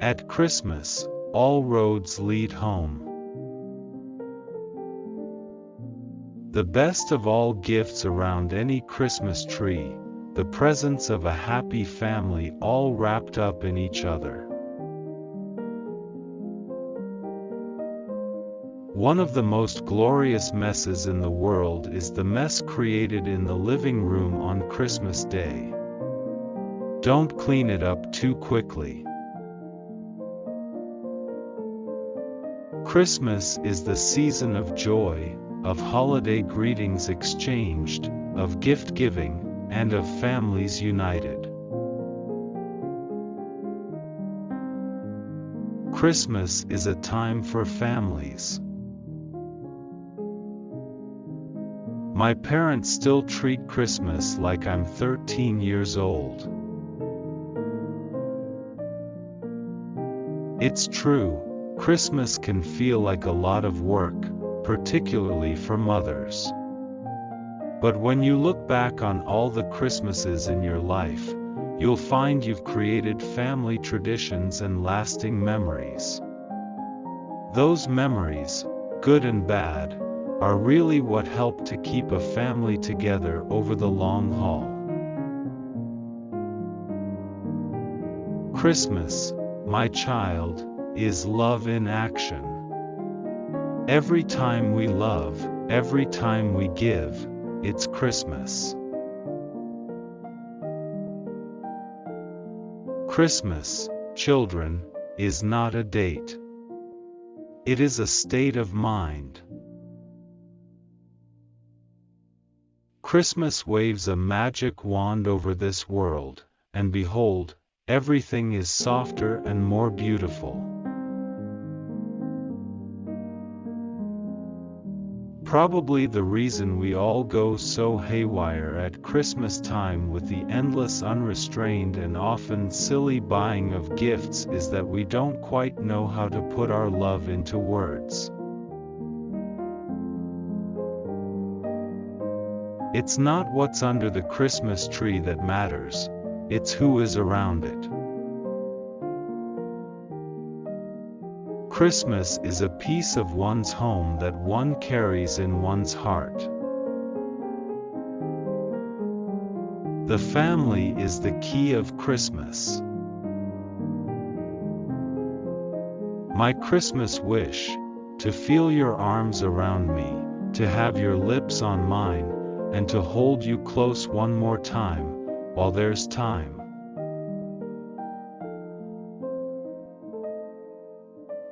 At Christmas, all roads lead home. The best of all gifts around any Christmas tree, the presence of a happy family all wrapped up in each other. One of the most glorious messes in the world is the mess created in the living room on Christmas Day. Don't clean it up too quickly. Christmas is the season of joy, of holiday greetings exchanged, of gift giving, and of families united. Christmas is a time for families. My parents still treat Christmas like I'm 13 years old. It's true, Christmas can feel like a lot of work, particularly for mothers. But when you look back on all the Christmases in your life, you'll find you've created family traditions and lasting memories. Those memories, good and bad, are really what help to keep a family together over the long haul. Christmas, my child, is love in action. Every time we love, every time we give, it's Christmas. Christmas, children, is not a date. It is a state of mind. Christmas waves a magic wand over this world, and behold, everything is softer and more beautiful. Probably the reason we all go so haywire at Christmas time with the endless unrestrained and often silly buying of gifts is that we don't quite know how to put our love into words. It's not what's under the Christmas tree that matters, it's who is around it. Christmas is a piece of one's home that one carries in one's heart. The family is the key of Christmas. My Christmas wish, to feel your arms around me, to have your lips on mine, and to hold you close one more time, while there's time.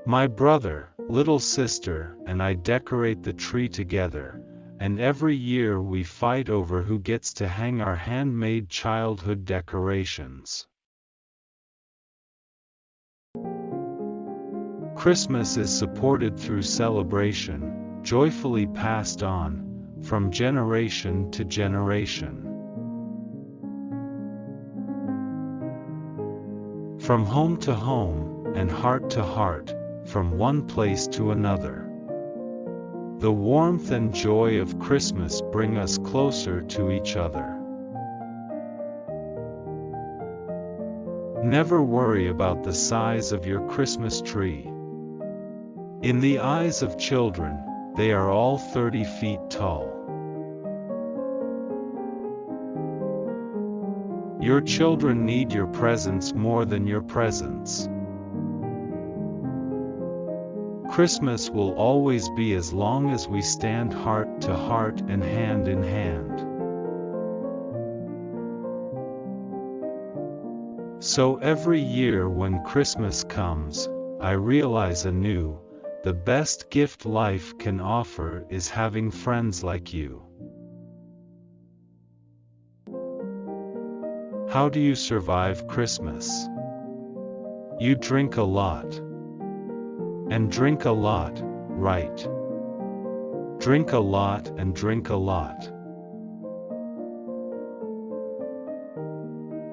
My brother, little sister, and I decorate the tree together, and every year we fight over who gets to hang our handmade childhood decorations. Christmas is supported through celebration, joyfully passed on, from generation to generation. From home to home, and heart to heart, from one place to another. The warmth and joy of Christmas bring us closer to each other. Never worry about the size of your Christmas tree. In the eyes of children, they are all 30 feet tall. Your children need your presence more than your presents. Christmas will always be as long as we stand heart to heart and hand in hand. So every year when Christmas comes, I realize anew, the best gift life can offer is having friends like you. How do you survive Christmas? You drink a lot. And drink a lot, right? Drink a lot and drink a lot.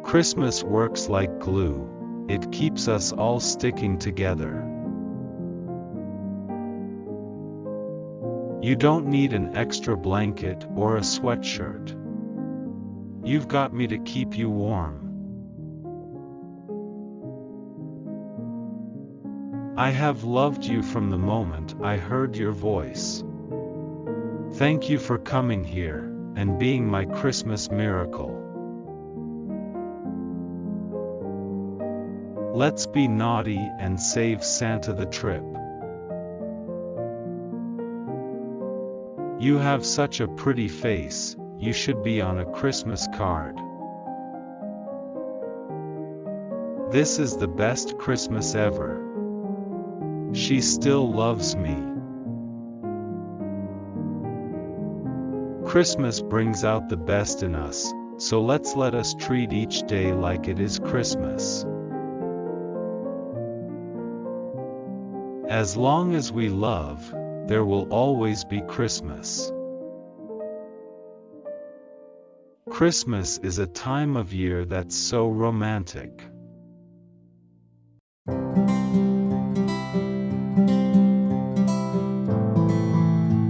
Christmas works like glue, it keeps us all sticking together. You don't need an extra blanket or a sweatshirt. You've got me to keep you warm. I have loved you from the moment I heard your voice. Thank you for coming here, and being my Christmas miracle. Let's be naughty and save Santa the trip. You have such a pretty face, you should be on a Christmas card. This is the best Christmas ever. She still loves me. Christmas brings out the best in us, so let's let us treat each day like it is Christmas. As long as we love, there will always be Christmas. Christmas is a time of year that's so romantic.